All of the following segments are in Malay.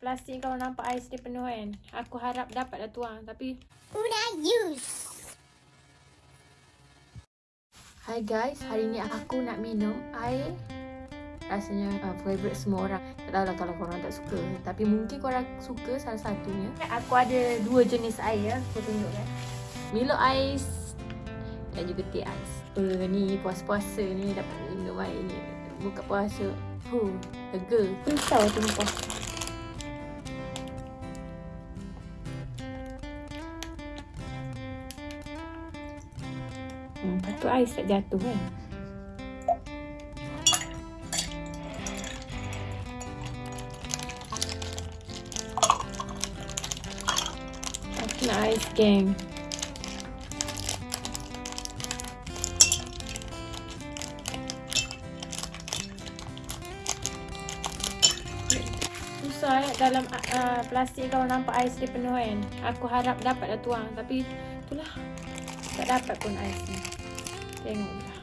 Plastik kalau nampak ais dia penuh kan. Aku harap dapat dah tuang. Tapi Una use. Hai guys, hari ni aku nak minum air. Rasanya uh, favourite semua orang. Tak tahu lah kalau korang tak suka. Tapi mungkin korang suka salah satunya. Aku ada dua jenis air ya. Aku tunjukkan Milo ais Dan juga teh ais. Uh, Ni puasa-puasa ni dapat minum air ni. Buka puasa Huh, lega. Pisau tumpah Hmm, patut ais tak jatuh kan? Aku nak ais geng. Susah eh dalam uh, plastik kalau nampak ais dia penuh kan. Aku harap dapat dah tuang tapi itulah tak dapat pun ais ni. Tengoklah.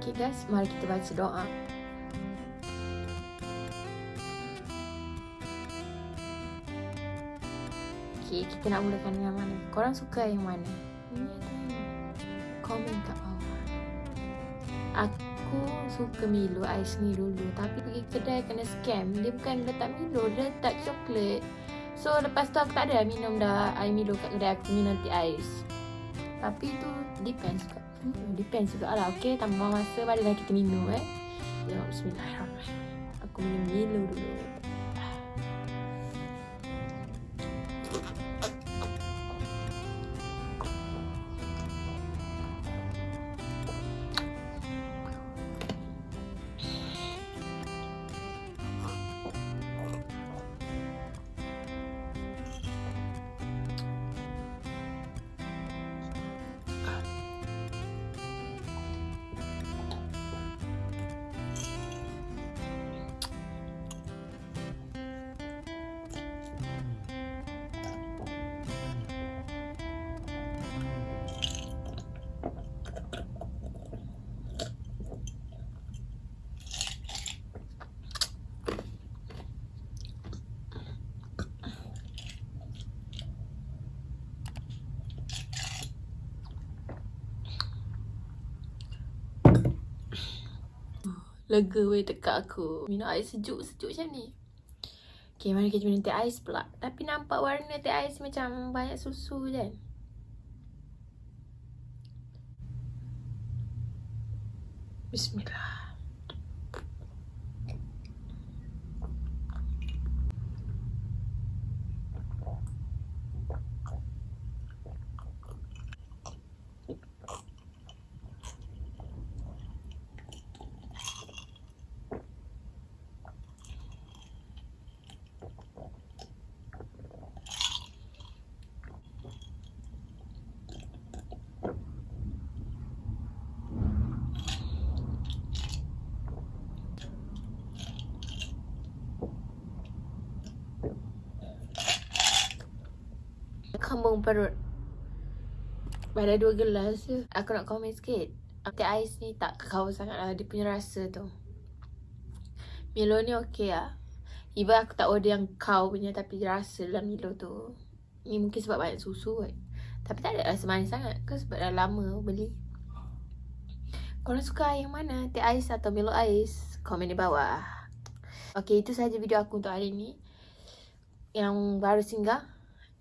Okay guys, mari kita baca doa. Okay, kita nak mulakan dengan mana? Korang suka yang mana? Ini ada yang komen kat bawah. Aku suka Milo ais ni dulu. Tapi pergi kedai kena scam. Dia bukan letak Milo, dia letak coklat. So lepas tu aku tak ada minum dah air Milo kat kedai aku minum nanti ais. Tapi tu depends juga. Hmm, Depends juga lah Okay tambah masa barulah kita minum eh? Ya bismillahirrahmanirrahim. Aku minum Milo dulu Lega weh dekat aku. Minum air sejuk-sejuk macam ni. Okay, mari kita minum teh ais pula. Tapi nampak warna teh ais macam banyak susu kan? Bismillah Kambung perut. Pada dua gelas je. Aku nak komen sikit. Teh ais ni tak kekau sangat lah. Dia punya rasa tu. Milo ni okey lah Even aku tak order yang kau punya Tapi rasa dalam Milo tu. Ni mungkin sebab banyak susu kot. Tapi tak ada rasa manis sangat Ke sebab dah lama beli. Korang suka yang mana? Teh ais atau Milo ais? Komen di bawah. Okay itu sahaja video aku untuk hari ni. Yang baru singgah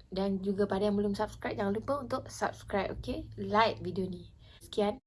dan juga pada yang belum subscribe jangan lupa untuk subscribe okay like video ni. Sekian